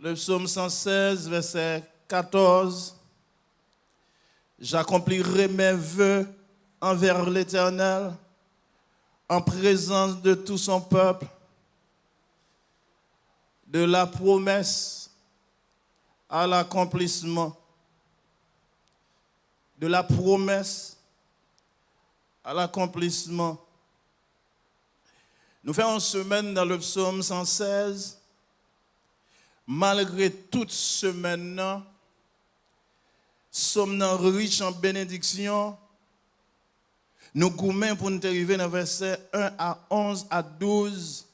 le psaume 116, verset 14. J'accomplirai mes voeux envers l'Éternel en présence de tout son peuple, de la promesse à l'accomplissement, de la promesse à l'accomplissement. Nous faisons une semaine dans le psaume 116. Malgré toute semaine, sommes riches en bénédiction. Nous gourmets pour nous arriver dans verset 1 à 11 à 12.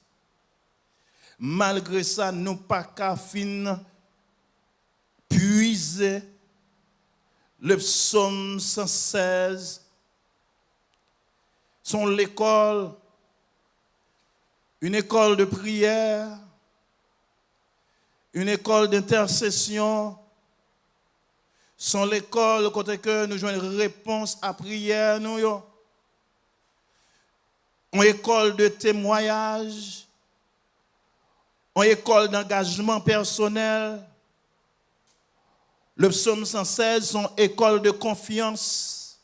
Malgré ça, nous pas qu'à fin puiser le psaume 116 sont l'école, une école de prière, une école d'intercession, sont l'école côté que nous jouons une réponse à prière, nous, une école de témoignage, une école d'engagement personnel. Le psaume 116 sont école de confiance.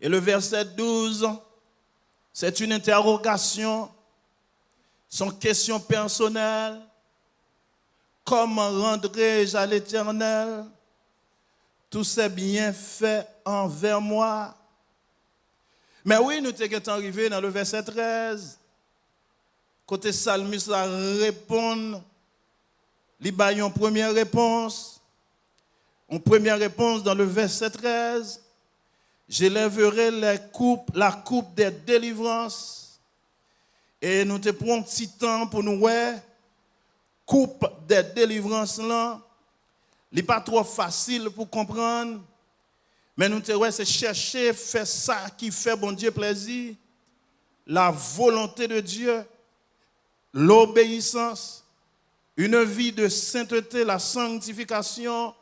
Et le verset 12, c'est une interrogation, son question personnelle. Comment rendrai-je à l'Éternel tous ces bienfaits envers moi? Mais oui, nous sommes arrivés dans le verset 13. Côté psalmiste la répond, il une première réponse. Une première réponse dans le verset 13. J'élèverai la coupe, la coupe des délivrances. Et nous te prenons un petit temps pour nous voir coupe des délivrances là, n'est pas trop facile pour comprendre. Mais nous devons c'est chercher, faire ça qui fait bon Dieu plaisir. La volonté de Dieu, l'obéissance, une vie de sainteté, la sanctification,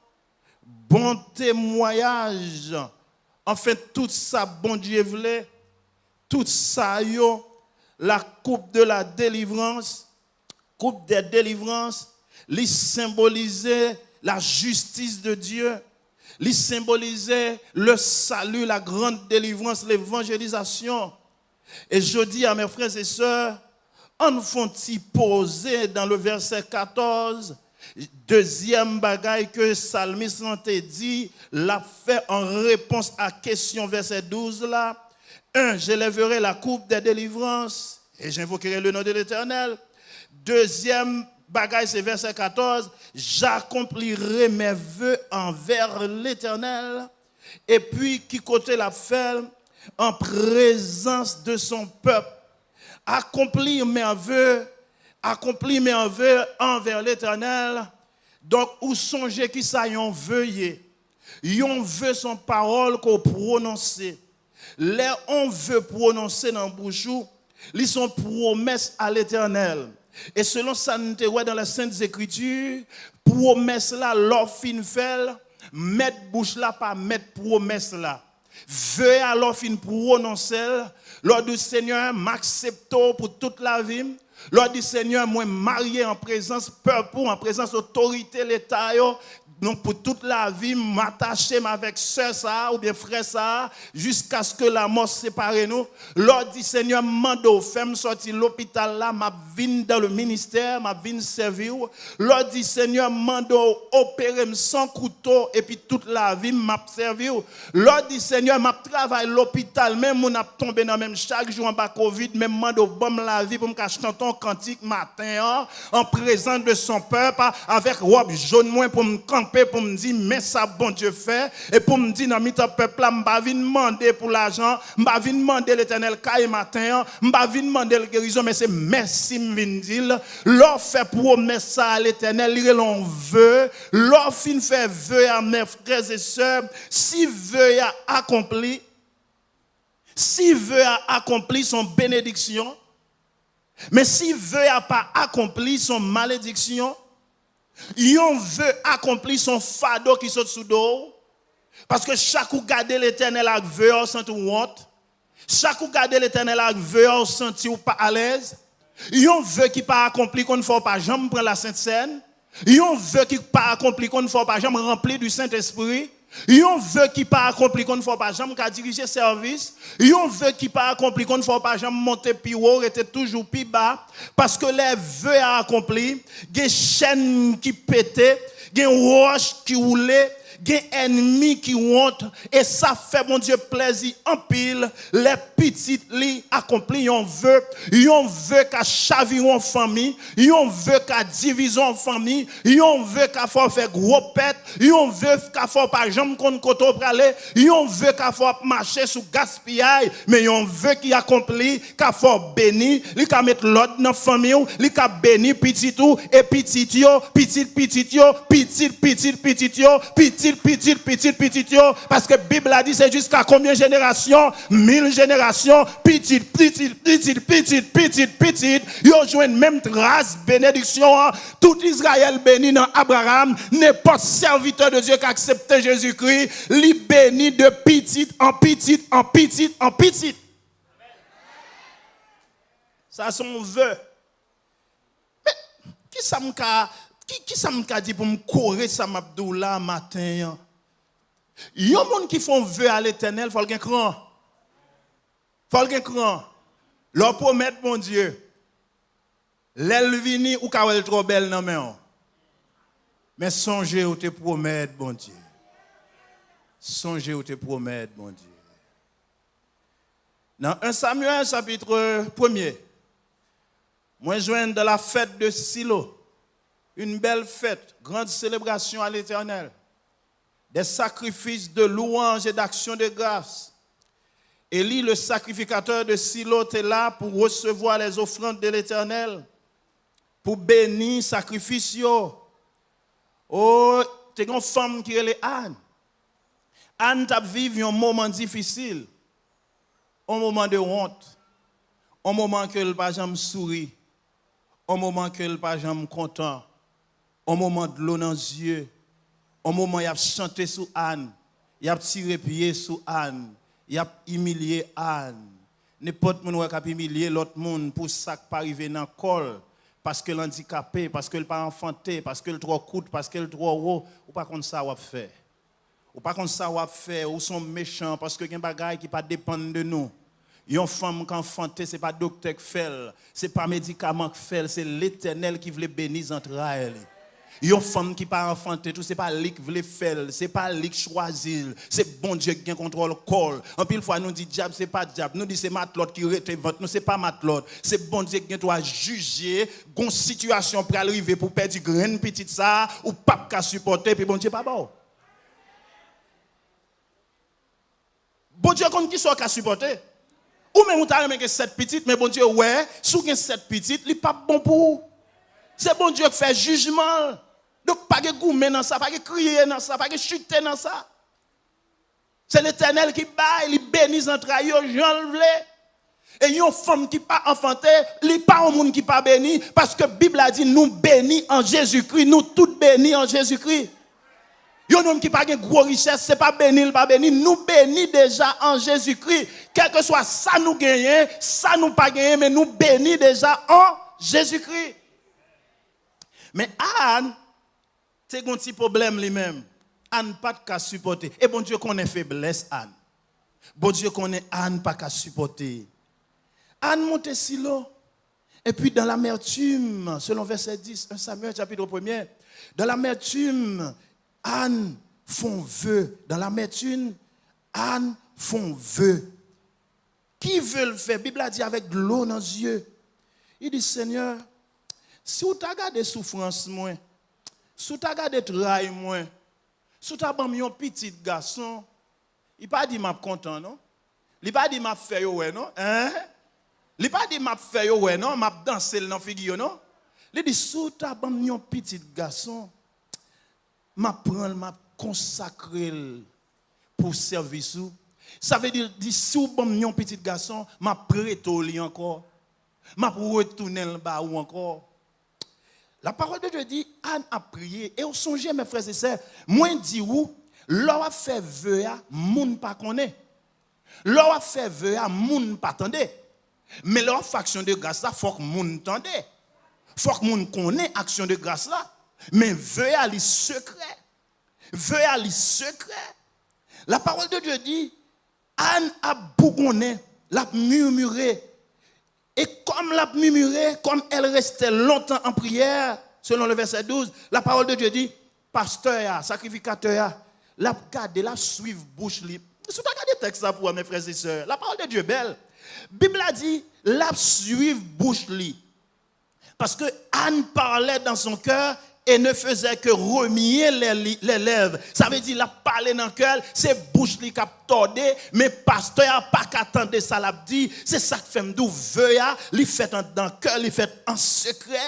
bon témoignage. En fait, tout ça, bon Dieu voulait, tout ça, yo, la coupe de la délivrance, coupe des délivrances, il symbolisait la justice de Dieu, il symbolisait le salut, la grande délivrance, l'évangélisation. Et je dis à mes frères et sœurs, en font-ils poser dans le verset 14, deuxième bagaille que le psalmiste a dit, l'a fait en réponse à question verset 12 là. Un, j'élèverai la coupe des délivrances et j'invoquerai le nom de l'Éternel. Deuxième bagaille, c'est verset 14. J'accomplirai mes voeux envers l'Éternel. Et puis, qui côté la fait en présence de son peuple. Accomplir mes vœux, accomplir mes vœux envers l'Éternel. Donc, où songez qui ça yon veuillez. Yon veut son parole qu'on prononce. Les on veut prononcer dans le bouchou, ils sont promesses à l'Éternel. Et selon ça, nous dans les Saintes Écritures, promesse là, l'or fin fait, mettre bouche là, pas mettre promesse là. Veuillez alors fin prononcer, lors du Seigneur, m'accepte pour toute la vie. Lors du Seigneur, moi marié en présence peuple, en présence autorité l'État, donc pour toute la vie, m'attacher avec soeur ça ou bien frère ça, jusqu'à ce que la mort sépare nous. Lord dit Seigneur, mando, femme sortir l'hôpital là, m'a vine dans le ministère, m'a vine servir. Lord dit Seigneur, mando, opérer sans couteau et puis toute la vie m'a servir. Lord dit Seigneur, m'a travaillé l'hôpital, même on a tombé dans même chaque jour en bas Covid, même mando, bon la vie pour me cacher ton cantique matin, hein, en présence de son peuple, avec robe jaune moins pour me pour me dire, mais ça, bon Dieu fait. Et pour me dire, dans le peuple, je ne vais demander pour l'argent, je ne vais demander l'éternel caille matin, je ne vais demander la guérison, mais c'est merci, me dire. L'offre promesse à l'éternel, il l'on veut. L'offre fait vœu à mes frères et sœurs, si vœu a accompli, si vœu a accompli son bénédiction, mais si vœu a pas accompli son malédiction, Yon veut accomplir son fardeau qui saute sous dos. Parce que chaque ou l'éternel avec veut, on sent honte. Chaque ou garde l'éternel avec veut, on sent ou pas à l'aise. Yon veut qui pas accompli qu'on ne faut pas jamais prendre la Sainte Seine. Yon veut qui pas accompli qu'on ne faut pas jamais remplir du Saint-Esprit. Yon veut qui pas accompli qu'on ne faut pas jamais diriger service. Yon veut qui pas accompli qu'on ne faut pas jamais monter plus haut, était toujours plus bas. Parce que les vœux à accomplir, des chaînes qui pétaient, des roches qui roulaient, des ennemis qui honte et ça fait mon Dieu plaisir en pile les petites li accompli on veut on veut qu'à chavir en famille on veut qu'à division famille on veut qu'à faire gros pète on veut qu'à faire pas jambe qu'on koto praler on veut qu'à faire marcher sous gaspillage mais on veut qu'il accompli qu'à faire béni li qu'à mettre l'autre dans famille li qu'à béni petit tout et petit yo petit petit yo petit petit petit yo petit petit, petit, petit, parce que Bible a dit c'est jusqu'à combien de générations? Mille générations, petit, petit, petit, petit, petit, petit, ils ont joué une même trace, bénédiction, hein. tout Israël béni dans Abraham, pas serviteur de Dieu qui accepté Jésus-Christ, li béni de petit en petit, en petit, en petit. Ça, son vœu. Mais, qui ça me qui, qui ça dit pour me courir ça là matin? Il y a des gens qui font vœu à l'éternel, il faut qu'il cran. Il faut cran. Leur promettre, mon Dieu, l'aile vini ou qu'elle trop belle non mais Mais songez ou te promettre, mon Dieu. Songez ou te promettre, mon Dieu. Dans 1 Samuel chapitre 1er, moi je de la fête de Silo une belle fête, grande célébration à l'Éternel, des sacrifices de louange et d'action de grâce. Élie, le sacrificateur de Silo, est là pour recevoir les offrandes de l'Éternel, pour bénir sacrifice. Oh, t'es une femme qui est Anne. Anne t'a vécu un moment difficile, un moment de honte, un moment que le pas jamais sourit, un moment que le pas jamais content au moment de l'eau dans les yeux, au moment où il a chanté sous Anne, il a tiré pied sous Anne, il a humilié Anne. N'importe qui a humilié l'autre monde pour ça qui pas arriver dans le col, parce que l'handicapé, parce que le pas enfanté, parce que le trop coûte, parce que le trop haut, ou pas comme ça va faire. Ou pas comme ça va faire, ou sont méchants parce que y a des choses qui pas dépendent de nous. Une femme qui enfanté, ce n'est pas docteur qui fait, ce n'est pas médicament qui fait, c'est l'éternel qui veut bénir entre elles. Une femme qui pas enfanté, tout c'est pas lui qui veut faire, c'est pas lui qui choisit, c'est bon Dieu qui contrôle corps. En pile fois nous dit diable c'est pas diable, nous dit c'est matlot qui rete ventre, nous c'est pas matlot, c'est bon Dieu qui doit juger une situation pour arriver pour perdre grain petite ça ou pas qu'à supporter puis bon Dieu pas bon. Bon Dieu compte qui soit qu'à supporter. Ou même on t'a que cette petite mais bon Dieu ouais, sous cette petite, il pas bon pour c'est bon Dieu qui fait jugement. Donc, pas de goumer dans ça, pas de crier dans ça, pas de chuter dans ça. C'est l'éternel qui baille, il bénit entre eux, j'en Et une femme qui pas enfantée, il pas un monde qui pas béni, parce que la Bible a dit, nous bénis en Jésus-Christ, nous tous bénis en Jésus-Christ. Un homme qui pas de gros richesse, ce n'est pas béni, pas béni. Nous bénis déjà en Jésus-Christ. Quel que soit ça nous gagnons, ça nous pas gagner, mais nous bénis déjà en Jésus-Christ. Mais Anne, c'est un petit problème lui-même. Anne pas qu'à supporter. Et bon Dieu connaît faiblesse Anne. Bon Dieu connaît Anne pas qu'à supporter. Anne monte silo. Et puis dans l'amertume, selon verset 10, 1 Samuel chapitre 1er, dans l'amertume, Anne font vœu. Dans l'amertume, Anne font vœu. Qui veut le faire? Bible a dit avec l'eau dans les yeux. Il dit, Seigneur, si vous avez des souffrances, moins, Sou ta gade trai mwen, sou ta bam yon pitit gason, i pa di map kontan, non? Li pa di map feyo we, non? Hein? Li pa di map feyo we, non? Map dansel nan figyo, non? Li di sou ta bam yon pitit gason, map pran, map konsakrel pou servisou. Sa ve di, di sou bam yon pitit gason, map preto li ankor. Map retounel ba ou ankor. La parole de Dieu dit, Anne a prié. Et au songez, mes frères et sœurs, moi dit où, l'on a fait vœu, moun pas connaît. L'on a fait vœu, moun pas attendait. Mais leur action de grâce là, faut que monde entende. Faut que monde connaisse action de grâce là. Mais veuillez aller secret. Veuillez aller secret. La parole de Dieu dit, Anne a bougonné, l'a murmuré. Et comme l'a murmuré, comme elle restait longtemps en prière, selon le verset 12, la parole de Dieu dit, pasteur, sacrificateur, l'a gardé, l'a suivre bouche libre. Si vous regardez texte pour mes frères et sœurs, la parole de Dieu est belle. Bible a dit, la suivre bouche libre. Parce que Anne parlait dans son cœur et ne faisait que remuer les, lèvres. Ça veut dire, la parler dans le cœur, c'est bouche qui a tordé, mais pasteur n'a pas qu'attendre ça l'a dit. C'est ça que fait m'dou veuille, il fait dans le cœur, il fait en secret.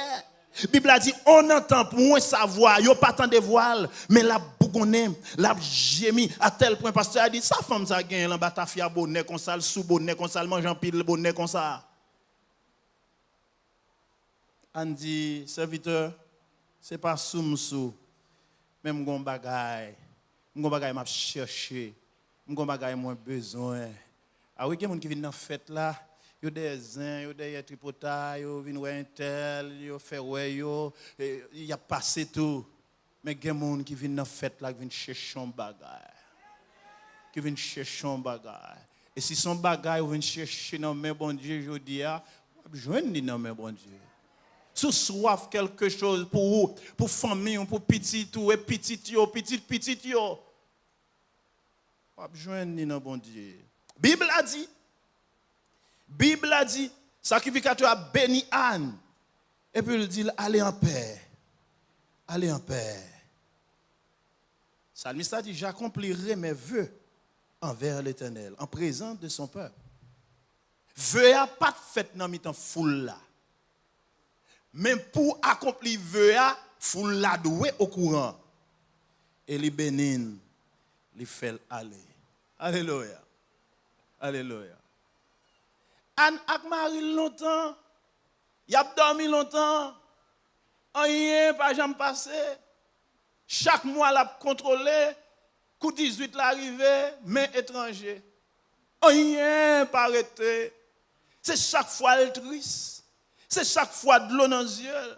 La Bible a dit, on entend pour moins sa voix, il pas tant de voile, mais la bougonne, la gémie, à tel point, pasteur a dit, sa femme ça gagne, la batafia bonnet comme ça, le sous bonnet comme ça, le mangeant pile bonnet comme ça. On dit, serviteur, c'est pas sous msou. Même gon bagay, gon bagay m'a cherché, gon bagay moins besoin. Ah oui, quelqu'un qui vient dans fête là, yo des zin yo des tripota yo vinn ouais tel, yo fait ouais yo, e, il a passé tout. Mais quelqu'un qui vient dans fête là, qui vient chercher un bagay. Qui vient chercher un bagay. Et si son bagay ou vient chercher dans mes bon Dieu, je dis, joindre dans mes bon Dieu. Sous soif quelque chose pour vous, pour famille, pour petit ou et petit yo, petit petit yo. Pas besoin ni bon Dieu. Bible a dit Bible a dit sacrificateur a béni Anne et puis il dit allez en paix. Allez en paix. Salmiste a dit j'accomplirai mes vœux envers l'Éternel en présence de son peuple. Vœux a pas fait dans mi foule là. Mais pour accomplir vœu, il faut l'adouer au courant. Et les bénin, les fait aller. Alléluia. Alléluia. Anne ak Marie longtemps, y a dormi longtemps, rien pas jamais passé. Chaque mois, l'a contrôlé, coup 18 l'arrivée, mais étranger. Rien pas arrêté. C'est chaque fois le triste. C'est chaque fois de l'eau dans les yeux.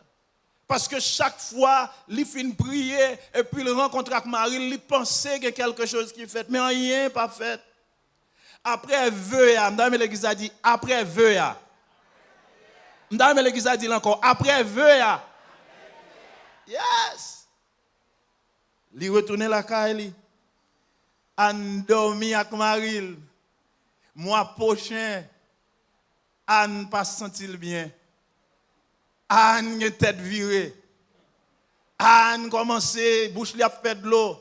Parce que chaque fois, il finit prier et puis il rencontre avec Marie, il pensait qu'il y a quelque chose qui est fait, mais rien pas fait. Après vœu, Madame l'église a dit, après vœu. Madame l'église a dit encore, après vœu. Yes. Il retourne la caille. En dormi avec Marie. Mois prochain, Anne pas sentir bien. Anne a tête virée. Anne commencé, bouche li a fait de l'eau.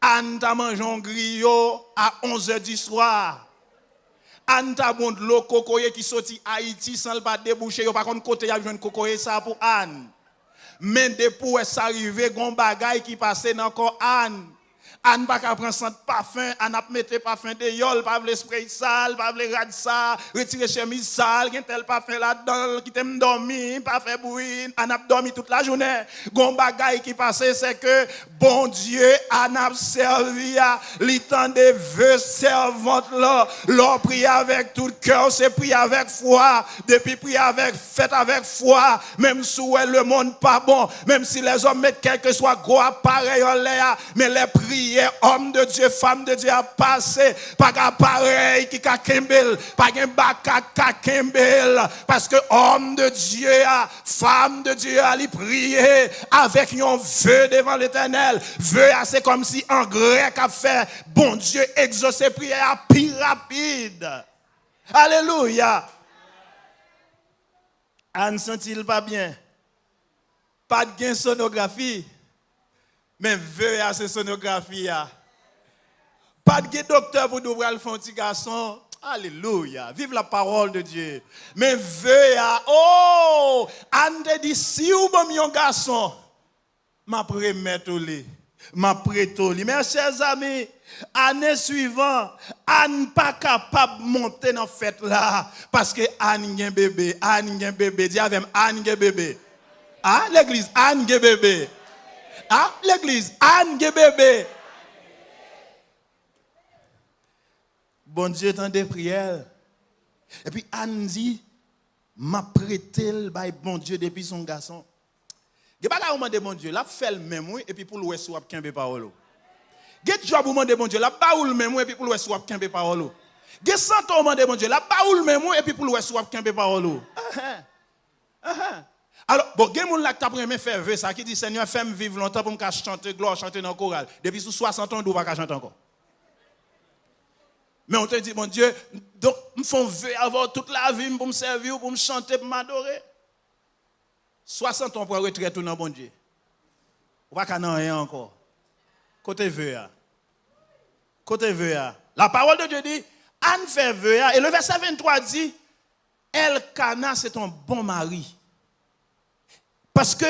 Anne t'a mangé un griot à 11h du soir. Anne t'a bon de l'eau cocoyer qui sorti Haïti sans le pas déboucher. Yo par contre côté y a jeune cocoyer ça pour Anne. Mais depuis ça arrivé gon bagay qui passait dans corps Anne. Anne pas qu'à prendre son parfum, Anne a mettre parfum de yol, pas le spray sale, pas le rad ça, retirer chemise sale, gen tel parfum là-dedans, qui t'aime dormir, pas faire bruit, Anne a dormi toute la journée. Gon bagay qui passait, c'est que, bon Dieu, Anne a servi à l'étang des vœux servantes là, l'on prie avec tout cœur, c'est prier avec foi, depuis prier avec, fait avec foi, même si le monde pas bon, même si les hommes mettent quel que soit gros appareil en l'air, mais les prières homme de Dieu, femme de Dieu a passé, pas pareil qui a pas un baka kembel, parce que homme de Dieu, femme de Dieu a prier avec un vœu devant l'éternel. Vœu, c'est comme si en grec a fait, bon Dieu exaucer prière plus rapide. Alléluia. Anne sent-il pas bien? Pas de gain sonographie. Mais veuillez à cette sonographie. Pas de docteur pour nous le petit garçon. Alléluia. Vive la parole de Dieu. Mais veuillez à. Oh! Anne te dit si vous avez un garçon, ma remettre au lit. Ma prête au lit. Mes chers amis, année suivante, Anne pas capable de monter dans fête là. Parce que Anne a un bébé. Anne a un bébé. Dis avec Anne a un bébé. Ah, l'église, Anne a un bébé. a l'eglize, an ge bebe. Bon Diyo tan de priyel. E pi an di, ma pretel bay bon Diyo depi son gason. Ge ba la ouman de bon Diyo, la fel memwe, e pi pou lwes wap kenbe parolo. Ge job ouman de bon Diyo, la ba oul memwe, e pi pou lwes wap kenbe parolo. Ge santo ouman de bon Diyo, la ba oul memwe, e pi pou lwes wap kenbe parolo. Ahan, ahan. Alors, bon, il y a des gens qui ont faire vœu ça, qui dit Seigneur, fais-moi vivre longtemps pour me chanter gloire, chanter dans le choral. Depuis sous 60 ans, on ne pas chanter encore? Mais on te dit, mon Dieu, donc, me font avoir toute la vie pour me servir, pour me chanter, pour m'adorer. 60 ans pour retraite tout dans bon Dieu. On va pas rien encore. Côté vœu. Côté vœu. La parole de Dieu dit, Anne fait vœu. Et le verset 23 dit, Elkana, c'est un bon mari. Parce que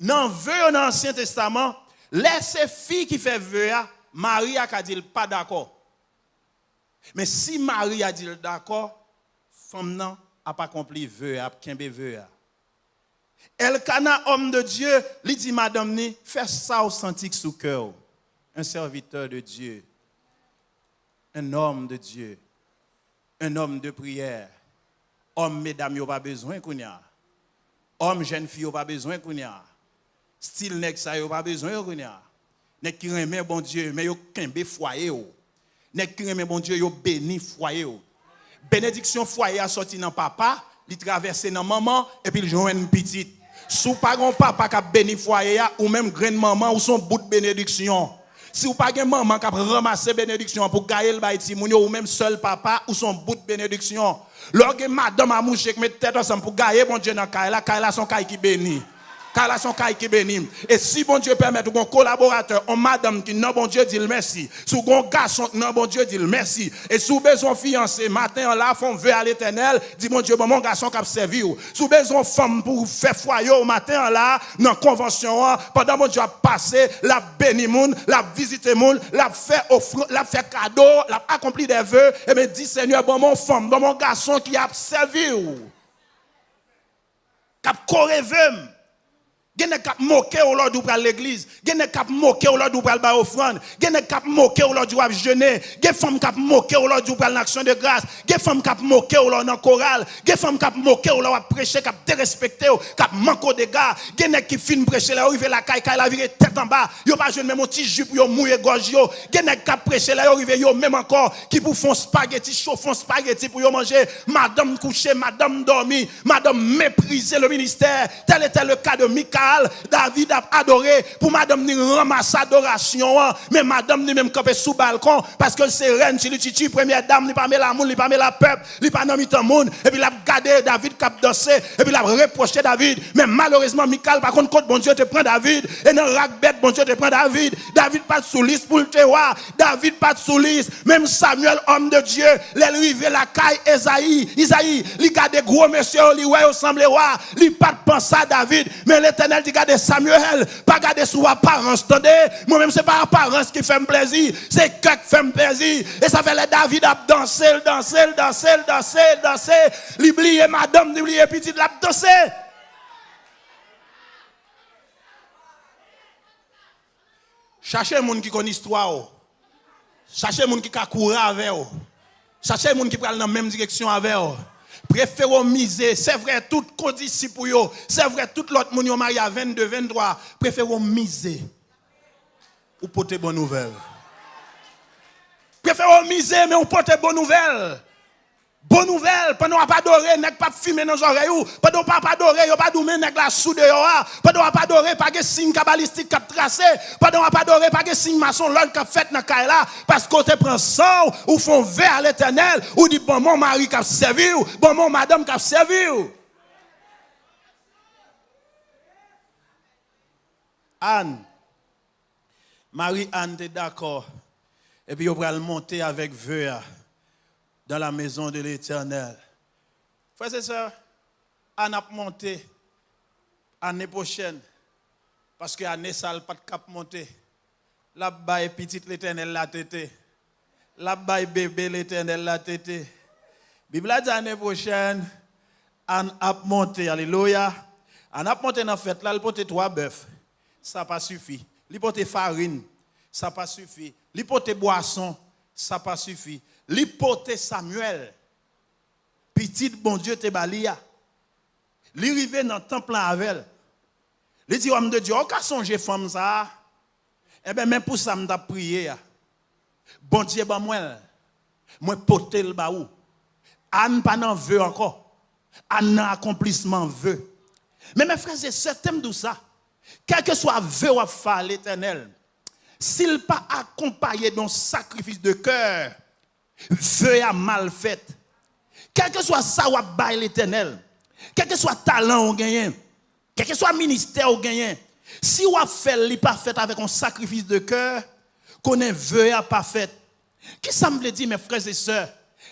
dans le l'Ancien Testament, laissez fille qui fait vœu, Marie a dit pas d'accord. Mais si Marie a dit d'accord, femme n'a pas accompli vœu, a kembe vœu. Elkana, homme de Dieu, lui dit madame ni, fais ça authentique sous cœur. Un serviteur de Dieu. Un homme de Dieu. Un homme de prière. Homme, mesdames, il pas besoin qu'on y a. Homme, jeune fille, pas besoin qu'on y a. Style nèg ça, pas besoin qu'on y a. Qui bon Dieu, mais yo kembe foyer yo. Qui remet bon Dieu, yo béni foyer yo. Bénédiction foyer a sorti dans papa, il traverse dans maman et puis il joue une petite. Sous pas papa qui a béni foyer ou même grande maman ou son bout de bénédiction. Si vous pas un maman qui a ramassé bénédiction pour gagner le baïti ou même seul papa ou son bout de bénédiction. Lorsque madame a mouché qui met tête ensemble pour gagner bon Dieu dans Kaila, Kaila son caille qui bénit car là son qui béni. Et si bon Dieu permet, un collaborateur, un madame qui non bon Dieu dit merci. Si un garçon non bon Dieu dit merci. Et si besoin fiancé, matin là, font vœu à l'éternel, dit bon Dieu, bon mon garçon qui a servi. Si besoin femme pour faire foyer matin là, dans convention, pendant bon Dieu a passé, la béni moun, la visité moun, la fait offre, la fait cadeau, la accompli des vœux, et me dit Seigneur, bon mon femme, bon mon garçon qui a servi. Qui a Gene kap moqué au lord ou pral l'église. Gene kap moqué au lord ou pral ba. Gene kap moqué au lord ou ap jeûner. Gen femme kap moqué au lord ou pral l'action de grâce. Gen femme kap moqué au lord dans chorale. Gen femme kap moqué au lord prêcher kap dérespecté kap manko de gars. Gen qui fin prêcher là arrivé la caille caille la vire tête en bas. Yo pas jeune même un petit jupe yo mouiller gorge yo. Gen kap prêcher là arrivé yo même encore qui pour font spaghetti font spaghetti pour yo manger. Madame couché, madame dormi, madame mépriser le ministère. Tel était le cas de Mika David a adoré pour madame ni ramasse adoration. Hein. Mais madame ni même campé sous balcon parce que c'est reine, c'est le première dame, ni pas la monde, ni pas la peuple, ni pas dans le monde. Et puis il a David cap danser, et puis il a David. Mais malheureusement, Michael, par contre, quand bon Dieu te prend David, et dans bête, bon Dieu te prend David. David pas sous liste pour le voir. David pas sous liste. Même Samuel, homme de Dieu, l'arrivé la caille Esaïe, Isaïe, il garde gros monsieur, il ouais, semble roi, il pas penser à David, mais l'éternel l'éternel dit garder Samuel, pas garder sous apparence. Attendez, moi-même, c'est pas apparence qui fait plaisir, c'est que qui fait plaisir. Et ça fait les David a dansé, dansé, dansé, dansé, dansé. L'oublier madame, l'oublier petite, l'a dansé. Cherchez les gens qui connaissent l'histoire. Cherchez les gens qui couru avec vous. Cherchez les gens qui prennent dans la même direction avec vous préférons miser. C'est vrai, tout condition pour eux. C'est vrai, tout l'autre monde marié à 22, 23. Préférons miser. Ou porter bonne nouvelle. Préférons miser, mais on porte bonne nouvelle. Bonne nouvelle, pendant pas adoré, n'est pas fumer dans les oreilles, pendant qu'on pas adoré, on pas dormir n'est la sous de yo, pendant pas adoré, pas de signe cabalistique qui tracé, pendant pas adoré, pas de signe l'autre qui fait dans là, parce qu'on te prend sang, ou font vers à l'éternel, ou dit bon mon mari qui a servi, bon mon madame qui a servi. Anne, Marie-Anne, est d'accord, et puis on va monter avec vœu dans la maison de l'Éternel. Frères et sœurs, on a monté l'année prochaine, parce que l'année ça pas de cap monter. Là-bas, petite l'Éternel la tété. Là-bas, bébé l'Éternel la tété. Bible a dit l'année prochaine, on a monté, alléluia. On a monté dans la fête, là, il porte trois bœufs. Ça pas suffi. Il porte farine, ça pas suffi. Il porte boisson, ça pas suffi. L'hypothèse Samuel. petit bon Dieu te balia. Li rive dans le temple avec Il dit, homme de Dieu, on a songé femme ça? Eh bien, même pour ça, je prié. Bon Dieu, ben moi, moi porter le baou. Anne pas n'en veut encore. Anne accomplissement veut. Mais mes frères et sœurs, tout ça? Quel que soit vœu ou faire l'éternel, s'il pas accompagné d'un sacrifice de cœur, vœu à mal fait. Quel que soit ça ou bail l'éternel, quel que soit talent ou gagné, quel que soit ministère ou gagné, si ou fait li pas fait avec un sacrifice de cœur, qu'on est vœu à pas fait. Qui ça me dit mes frères et sœurs,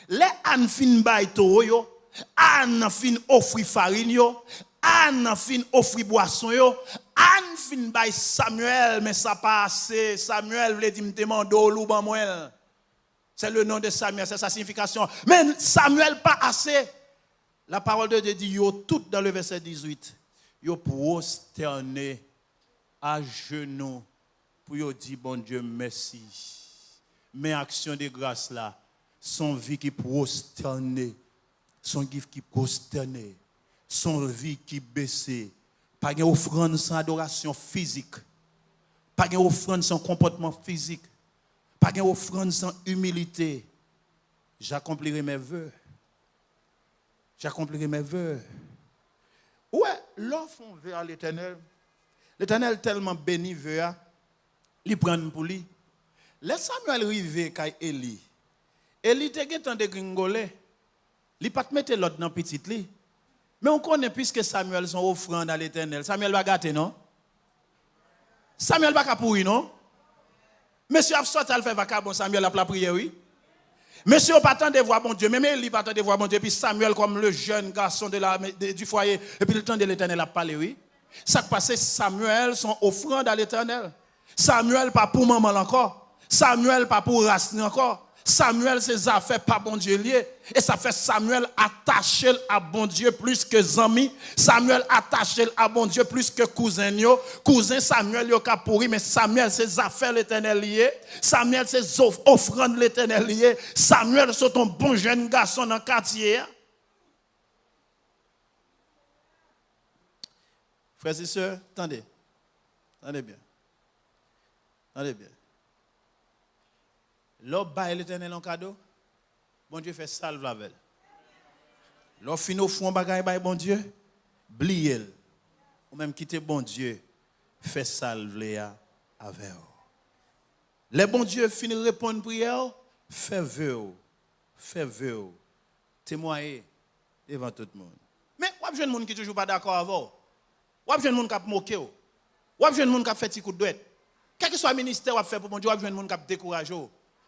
les an fin to yo, an fin offrir farine yo, an fin offrir boisson yo, an fin Samuel mais ça pas assez. Samuel veut dire me demander ou ban C'est le nom de Samuel, c'est sa signification. Mais Samuel pas assez. La parole de Dieu dit yo tout dans le verset 18. Yo prosterné à genoux pour yo dire bon Dieu merci. Mais action de grâce là, son vie qui prosternée, son vie qui prosternée, son vie qui baissée. Pas une offrande sans adoration physique. Pas une offrande sans comportement physique. Pas une offrande sans humilité. J'accomplirai mes voeux. J'accomplirai mes voeux. Ouais, l'offre à l'éternel. L'éternel tellement béni veut, il prend pour lui. Laisse Samuel arriver quand Élie. Élie te gen de gringolé. Il pas te mettre l'autre dans petit lit. Mais on connaît puisque Samuel son offrande à l'éternel. Samuel va gâter, non? Samuel va pourrir, non? Monsieur a sorti à faire vacabon, Samuel a la prière, oui. Monsieur pas tant de voir bon Dieu, même il pas tant de voir bon Dieu, puis Samuel comme le jeune garçon de la, du foyer, et puis le temps de l'éternel a parlé, oui. Ça passé Samuel son offrande à l'éternel. Samuel pas pour maman encore. Samuel pas pour racine encore. Samuel, ses affaires pas bon Dieu lié. Et ça fait Samuel attaché à bon Dieu plus que amis. Samuel attaché à bon Dieu plus que cousin. Cousin Samuel, yo pourri, mais Samuel, ses affaires l'éternel lié. Samuel, ses offrandes l'éternel lié. Samuel, c'est un bon jeune garçon dans le quartier. Frères et sœurs, attendez. Attendez bien. Attendez bien. L'homme baille l'éternel en cadeau, bon Dieu fait salve la velle. L'homme finit au fond bagaille baille bon Dieu, bliez Ou même quitter bon Dieu, fait salve Léa avec Les bon Dieu finit répondre prière, fait vœu, fait vœu, témoigner devant tout le monde. Mais wap jeune monde qui toujours pas d'accord avant. Wap jeune monde qui a moqué. Wap jeune monde qui a fait petit coup de doigt. Quel que soit le ministère wap fait pour bon Dieu, wap jeune monde qui a découragé.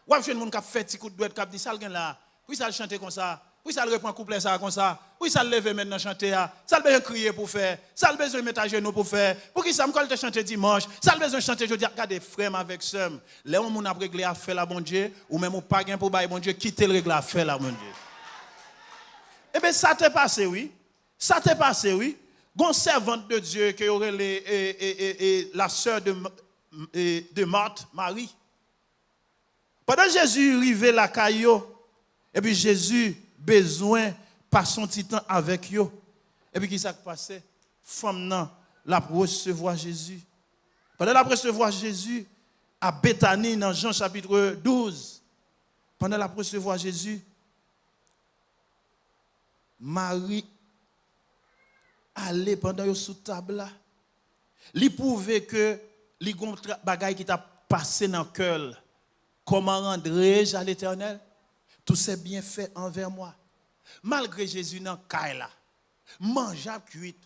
Ou avez monde qui fait petit coup de douette, qui dit, ça là, puis ça le chanter comme ça, puis ça le reprend couplet ça comme ça, puis ça le lever maintenant chanter, ça le besoin crier pour faire, ça le besoin mettre à genoux pour faire, pour qui ça me te chanter dimanche, ça le besoin chanter, je dis, regardez, frère avec soeur, là on a réglé à faire la bon Dieu, ou même ou pas pour bailler bon Dieu, quitter le règle à faire la bon Dieu. Eh bien, ça t'est passé, oui. Ça t'est passé, oui. Gon servante de Dieu qui aurait la sœur de, de Marthe, Marie. Pendant Jésus arrivait la caillou, et puis Jésus besoin par son titan avec eux. Et puis qui s'est passé? Femme non, la recevoir Jésus. Pendant la recevoir Jésus, à Bethanie, dans Jean chapitre 12, pendant la recevoir Jésus, Marie allait pendant sous table là. Il pouvait que les bagaille qui t'a passé dans cœur Comment rendrai-je à l'éternel? Tout ces bienfaits envers moi. Malgré Jésus dans Kaila, mange à cuite,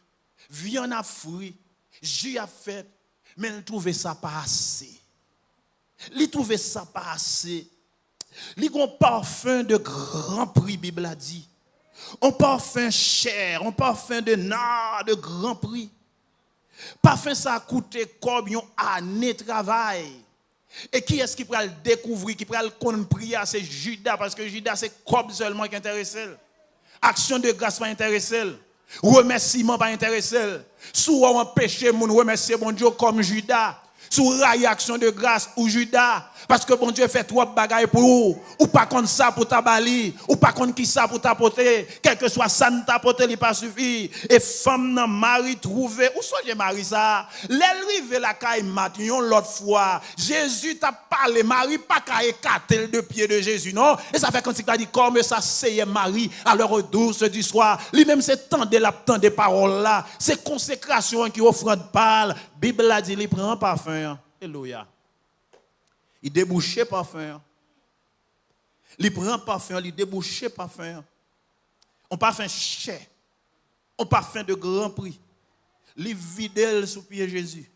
viande à fruits, jus à fait, mais il trouvait ça pas assez. Il trouvait ça pas assez. Il a un parfum de grand prix, Bible a dit. Un parfum cher, un parfum de nard de grand prix. Parfum ça a coûté comme une année de travail. Et qui est-ce qui pourra le découvrir, qui pourra le prier C'est Judas, parce que Judas, c'est comme seulement qui intéresse. Action de grâce pas intéressé. Remerciement pas intéressé. Soit on péché, mon remercier mon Dieu comme Judas. sous réaction de grâce ou Judas. Parce que bon Dieu fait trois bagailles pour vous. Ou pas contre ça pour tabali. Ou pas contre qui ça pour tapoter. Quel que soit ça, ne tapoter, il pas suffit. Et femme nan mari trouvé. Où sont les maris ça? L'elrive la caille matin l'autre fois. Jésus t'a parlé. Marie pas qu'à écarter de pied de Jésus, non? Et ça fait quand il dit, comme ça, c'est Marie à l'heure douce du soir. Lui-même, c'est tant de la des paroles là. C'est consécration qui offrande parle. Bible a dit, il prend parfum. Alléluia. Il débouchait parfum. Il prend parfum, il débouchait parfum. On parfum cher. On parfum de grand prix. Il vide sous pied Jésus.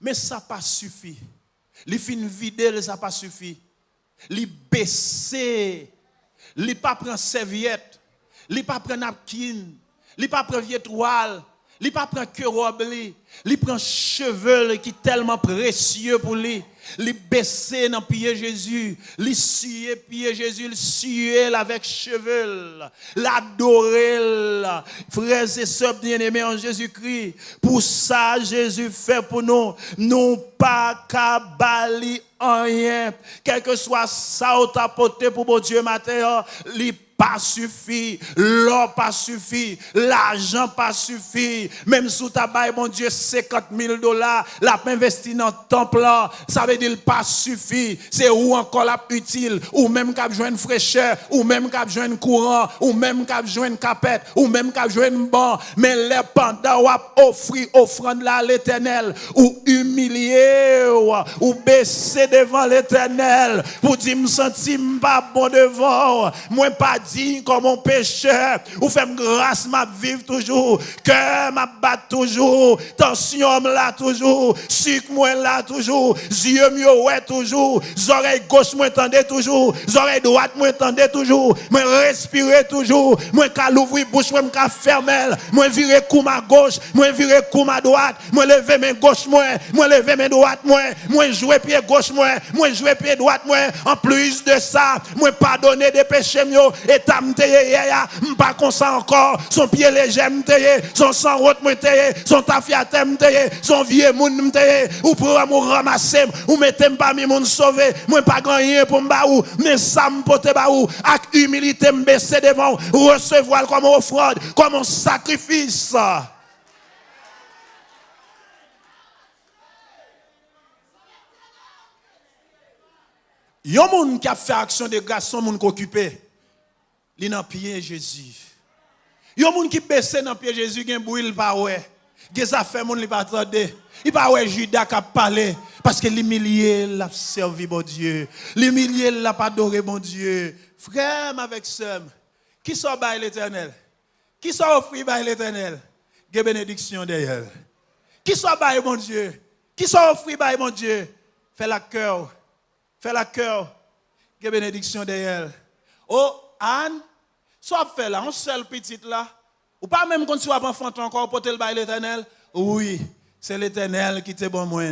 Mais ça pas suffi. Il fin vide, ça pas suffi. Il baissé. Il pas prend serviette. Il pas prend napkin. Il pas prend vieille toile. Il pas prend que robe. Il prend cheveux qui tellement précieux pour lui. Il baissé dans pied Jésus, il sué pied Jésus, il sué avec cheveux, l'adorer, frères et sœurs bien-aimés en Jésus-Christ. Pour ça, Jésus fait pour nous, non pas qu'à bali rien, quel que soit ça ou porté pour mon Dieu matin, pas suffi, l'or pas suffi, l'argent pas suffi. Même sous ta baille, mon Dieu, 50 000 dollars, la investi dans le temple, ça veut dire pas suffi. C'est où encore la utile, ou même qu'à une fraîcheur, ou même qu'à un courant, ou même qu'à une capette, ou même qu'à une banc. Mais les pendant ou offrir offrande là à l'éternel, ou humilier, ou baisser devant l'éternel, pour dire, me sentir pas bon devant, moi pas comme mon pécheur. Ou fait grâce, ma vivre toujours. Cœur m'a bat toujours. Tension là toujours. Sucre moi là toujours. Yeux mieux ouais toujours. Oreilles gauche moi tendez toujours. Oreilles droite moi tendez toujours. Moi respirer toujours. Moi qu'à l'ouvrir bouche moi qu'à fermer. Moi virer coup ma gauche. Moi virer coup ma droite. Moi lever mes gauche moi. Moi lever mes droite moi. Moi jouer pied gauche moi. Moi jouer pied droite moi. En plus de ça, moi pardonner des péchés mieux l'état m'teye, m'pas comme ça encore, son pied léger m'teye, son sang haute m'teye, son tafiate m'teye, son vieux moun m'teye, ou pour m'ou ramasser, ou mettez parmi moun sauvé, moi pas grand rien pour m'baou, mais ça m'pote ba baou, avec humilité m'baisser devant, recevoir comme offrande, comme un sacrifice. Yon moun qui a fait action de grâce, son moun qui occupé. Li dans pied Jésus. Yon moun qui baisse dans pied Jésus gen bouil pas ouais. Gen ça fait moun li attendre. Il pas ouais Judas qui parlé parce que l'humilié l'a servi bon Dieu. L'humilié l'a pas adoré bon Dieu. Frère avec sœur, qui soit bail l'éternel? Qui soit offri par l'éternel? Gen bénédiction derrière. Qui soit bail bon Dieu? Qui soit offri par mon Dieu? Fais la cœur. Fais la cœur. Gen bénédiction derrière. Oh, Anne, soit fait là, un seul petit là, ou pas même quand tu vas enfant encore porter le bail l'éternel. Oui, c'est l'éternel qui te bon moi.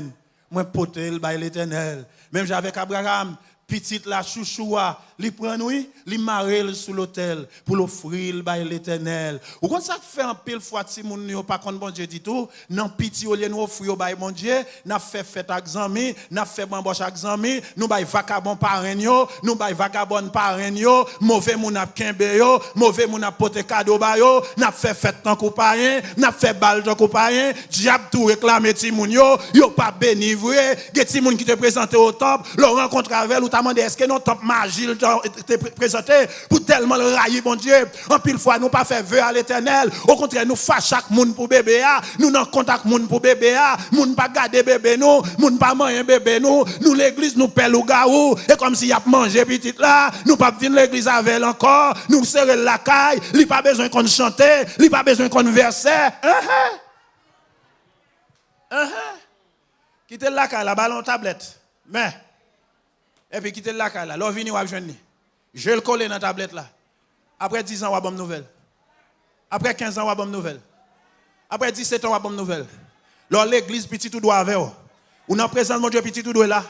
Moi porter le bail l'éternel. Même j'avais Abraham, petite la chouchoua, li prend li marel sous l'autel pour l'offrir bail l'éternel. Ou quand ça fait un pile fois si moun yo pas contre bon Dieu dit tout, non piti au lieu nous offrir bail bon Dieu, n'a fait fête avec zami, n'a fait bamboche avec zami, nous bail vagabond parrain yo, nous bail vagabond parrain yo, mauvais moun ap kembe yo, mauvais moun ap pote cadeau ba yo, n'a fait fête tant coup parrain, n'a fait balle tant coup parrain, diable tout réclamer ti moun yo, yo pas béni vrai, ti moun qui te présenter au temple, le rencontre avec ou t'a demandé est-ce que non temple magie te présenté pour tellement le railler, bon Dieu? En pile fois, nous pas fait vœu à l'éternel. Au contraire, nous faisons chaque monde pour bébé. Nous n'en contact monde pour bébé. Nous pas garder bébé nous. Nous pas manger bébé nous. Nous l'église nous paie le gaou. Et comme s'il y a mangé petit là, nous pas venir l'église avec encore. Nous serrer la caille. Il pas besoin qu'on chante. Il pas besoin qu'on verse. Uh-huh. Uh-huh. Quittez la caille, la ballon tablette. Mais, et puis quittez la là. L'on vini ou je le coller dans la tablette là. Après 10 ans, on a bonne nouvelle. Après 15 ans, on a bonne nouvelle. Après 17 ans, on a bonne nouvelle. Lors l'église, petit tout doit avec. On en présente mon Dieu, petit tout doit là.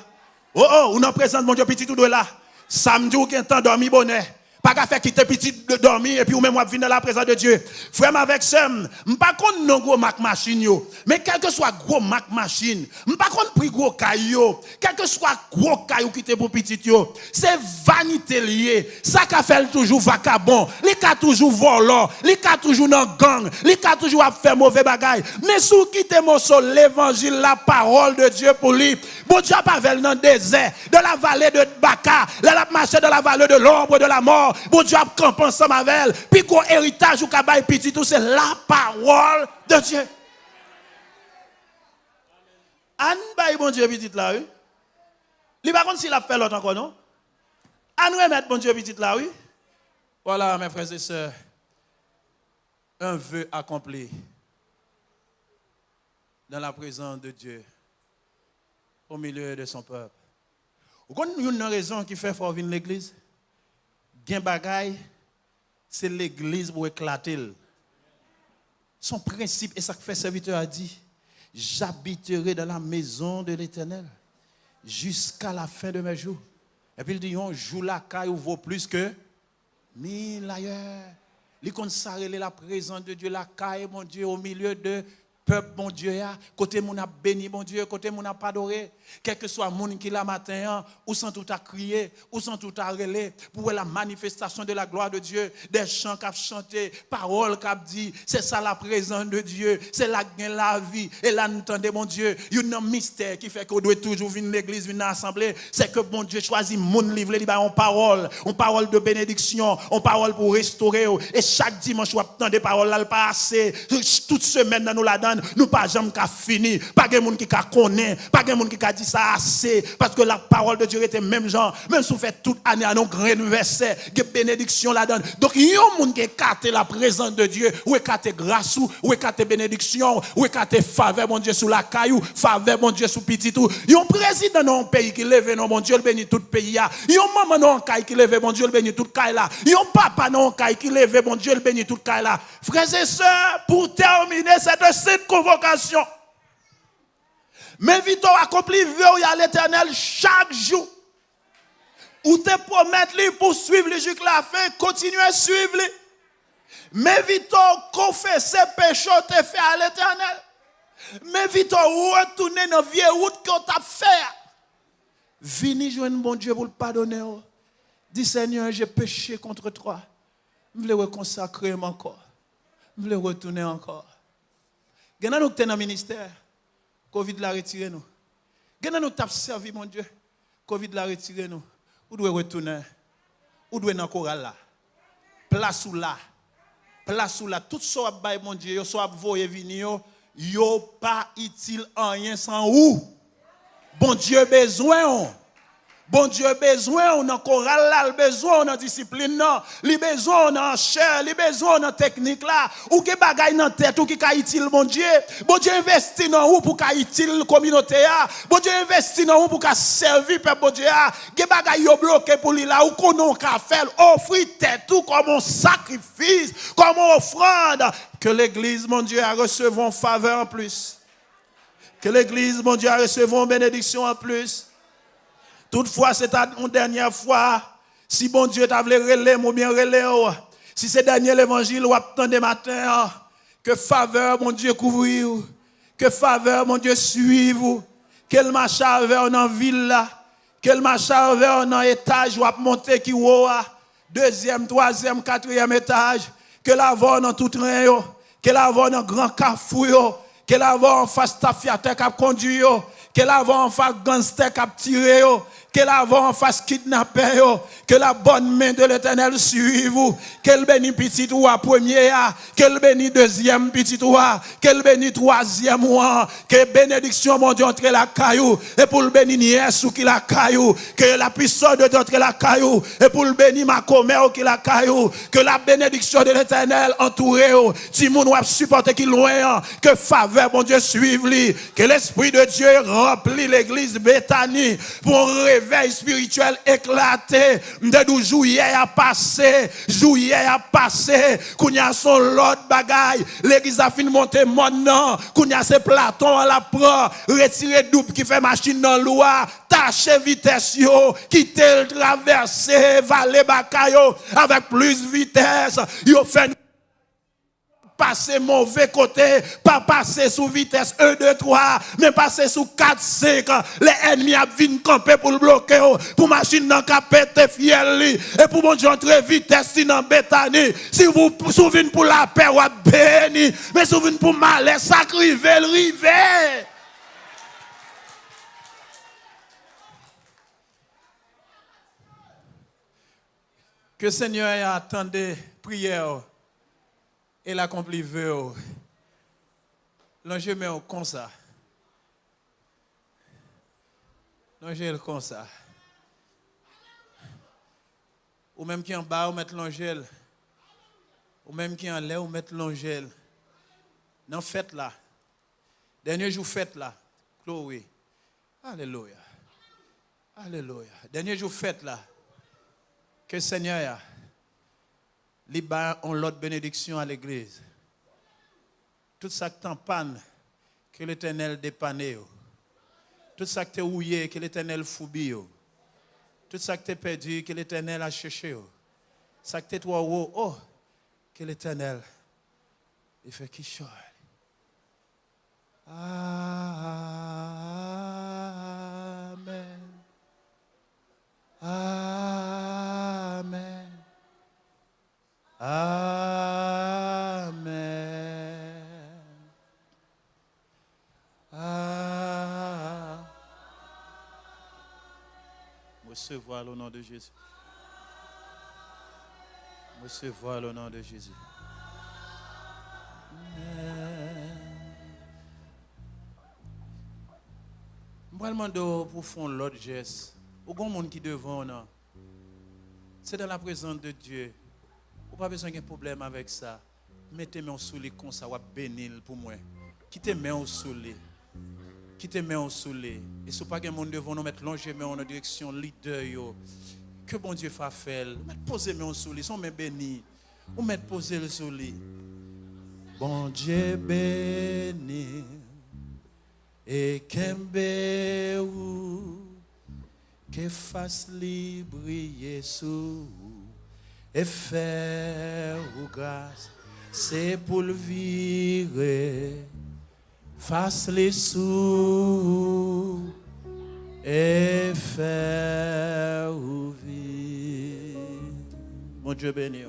Oh oh, on en présente mon Dieu, petit tout doit là. Samedi, ou qu'un temps dormi bonheur. Pas qu'à faire quitter petit de dormir et puis ou même venir dans la présence de Dieu. Frère avec ça, pas contre non gros Mac machine yo, mais quel que soit gros Mac machine, pas contre prix gros caillou, quel que soit gros caillou qui était pour petit yo, c'est vanité lié. Ça qu'a fait toujours vacabon, li ka toujours volant, li ka toujours dans gang, li ka toujours à faire mauvais bagaille. Mais sous quitter mon sol l'évangile, la parole de Dieu pour lui. Bon Dieu pas dans le désert, dans la vallée de Baka, là a marché dans la vallée de l'ombre de la mort. Bon Dieu a campé ensemble avec elle. Puis qu'on héritage ou kabay petit tout, c'est la parole de Dieu. Anne bay bon Dieu petit là, oui. Li par contre s'il a fait l'autre encore, non? Anne remettre bon Dieu petit là, oui. Voilà, mes frères et sœurs. Un vœu accompli dans la présence de Dieu au milieu de son peuple. Vous connaissez une raison qui fait fort venir l'église? Gain bagaille, c'est l'église pour éclater. Son principe, et ça que fait serviteur a dit, j'habiterai dans la maison de l'éternel jusqu'à la fin de mes jours. Et puis il dit, un jour la caille vaut plus que mille ailleurs. Il consacre la présence de Dieu, la caille, mon Dieu, au milieu de peuple, mon Dieu, côté mon a béni, mon Dieu, côté mon a adoré, quel que soit monde qui la matin, ou sans tout à crier, ou sans tout à relais, pour la manifestation de la gloire de Dieu, des chants qu'a chanté, paroles qu'a dit, c'est ça la présence de Dieu, c'est la gain la vie, et là, entendez, mon Dieu, il y a un mystère qui fait qu'on doit toujours venir l'église, venir à l'assemblée, c'est que mon Dieu choisit mon livre, il en parole, en parole de bénédiction, en parole pour restaurer, et chaque dimanche, on attend des paroles là, le passé, toute semaine, nous la donne, nous pas jamais qu'à fini, pas de monde qui connaît, pas de monde qui dit ça assez, parce que la parole de Dieu était même genre, même si vous faites toute année à nos grands versets, que bénédiction là donne. Donc, il y a un monde qui écarte la présence de Dieu, ou écarte grâce, ou écarte bénédiction, ou écarte faveur, mon Dieu, sous la caillou, faveur, mon Dieu, sous petit tout. Il y a un président dans un pays qui lève, non, mon Dieu, le bénit tout le pays là. Il y a un maman dans un caille qui lève, mon Dieu, le bénit tout le là. Il y a un papa dans un caille qui lève, mon Dieu, le bénit tout le là. Frères et sœurs, pour terminer cette convocation. Mais vite accomplir vœu à l'éternel chaque jour. Ou te promettre lui pour suivre les jusqu'à la fin, continuer à suivre lui. Mais vite confesser péché te fait à l'éternel. Mais vite retourner dans la vieille route qu'on t'a fait. Vini joindre bon Dieu pour le pardonner. Dis Seigneur, j'ai péché contre toi. Je voulais reconsacrer encore. Je voulais retourner encore. Gana nous dans le ministère. Covid l'a retiré nous. Gana nous t'a servi mon Dieu. Covid l'a retiré nous. Où doit retourner Où doit dans chorale là Place ou là. Place ou là tout ça va mon Dieu, yo soit voyer venir yo pas utile en rien sans où. Bon Dieu besoin Bon Dieu besoin, on a chorale besoin, on a discipline là, le besoin, on a chair, le besoin, on a technique là, ou que bagaille dans tête, ou qui utile bon Dieu. Bon Dieu investit dans ou pour utile communauté là. Bon Dieu investit dans ou pour ka servir peuple bon Dieu là. Ge bagaille bloqué pour lui là, ou qu'on ka faire, offrir tête tout comme un sacrifice, comme une offrande que l'église mon Dieu a en faveur en plus. Que l'église mon Dieu a en bénédiction en plus. Toutefois, c'est une dernière fois. Si bon Dieu t'a voulu relais, ou bien relais, oh. si c'est dernier l'évangile, ou attendez matin, oh. que faveur, mon Dieu, couvre Que faveur, mon Dieu, suive Quel marche vers dans ville là. Quel marche vers dans étage, ou monter qui ou Deuxième, troisième, quatrième étage. Que la dans tout train, Que la voix dans grand cafou, Que la en face ta fiateur qui conduit, Que la en face gangster qui tiré, que la en face kidnapper, que la bonne main de l'éternel suive vous, qu'elle bénisse petit roi premier, qu'elle bénisse deuxième petit roi, qu'elle bénisse troisième roi, que bénédiction mon Dieu entre la caillou, et pour le bénir sous qui la caillou, que la puissance de Dieu entre la caillou, et pour le bénir ma qui la caillou, que la bénédiction de l'éternel entoure, si mon doit supporter qui loin, que faveur mon Dieu suive lui, que l'esprit de Dieu remplit l'église Bethanie pour réveil spirituel éclaté. De juillet a passé, juillet a passé. Kounya son l'autre bagaille. L'église a fini monter maintenant. Kounya c'est Platon à la prend. Retirer double qui fait machine dans loi. Tâcher vitesse yo. Quitter le traverser, valer bakayo avec plus vitesse. Yo fait passer mauvais côté, pas passer sous vitesse 1, 2, 3, mais passer sous 4, 5. Les ennemis viennent camper pour le bloquer, oh. pour machine dans péter fiel et pour mon Dieu entrer vitesse dans bétanie. Si vous souvenez pour la paix, vous béni, mais souvenez pour malheur, ça rive, rive. Que Seigneur ait attendu prière et l'accompli veut. L'enjeu met comme ça. L'enjeu comme ça. Ou même qui en bas, ou mettre l'angèle. Ou même qui en l'air, ou mettre l'angèle. Non, faites là. Dernier jour, faites là. Chloé. Alléluia. Alléluia. Dernier jour, faites là. Que le Seigneur les ont l'autre bénédiction à l'église. Tout ça qui panne, que l'éternel dépanne. Tout ça qui est ouillé, que l'éternel foubille. Tout ça qui est perdu, que l'éternel a cherché. Ça qui est toi, oh, que l'éternel, il fait qui chose. Amen. Amen. Amen. Amen. Recevoir le nom de Jésus. Recevoir le nom de Jésus. Je demande pour faire l'autre geste. Au grand monde qui devant, c'est dans la présence de Dieu. Pas besoin de problème avec ça. Mettez-moi sous les comme ça, ou bénir pour moi. Quittez-moi sous les. Quittez-moi sous les. Et si pas un monde devant nous mettre longer en direction leader yo. Que bon Dieu fasse faire. Mettez posez-moi sous les, sont mes bénis. Ou mettez poser le sous les. Bon Dieu béni. Et kembe ou que fasse libre Et faire grâce, c'est pour le virer, face les sous et faire vivre. Bon Dieu béni.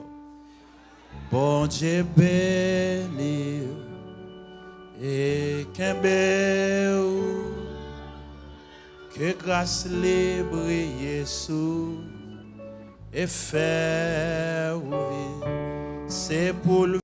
Bon Dieu béni. Et qu'un que grâce libre Jésus et faire c'est pour le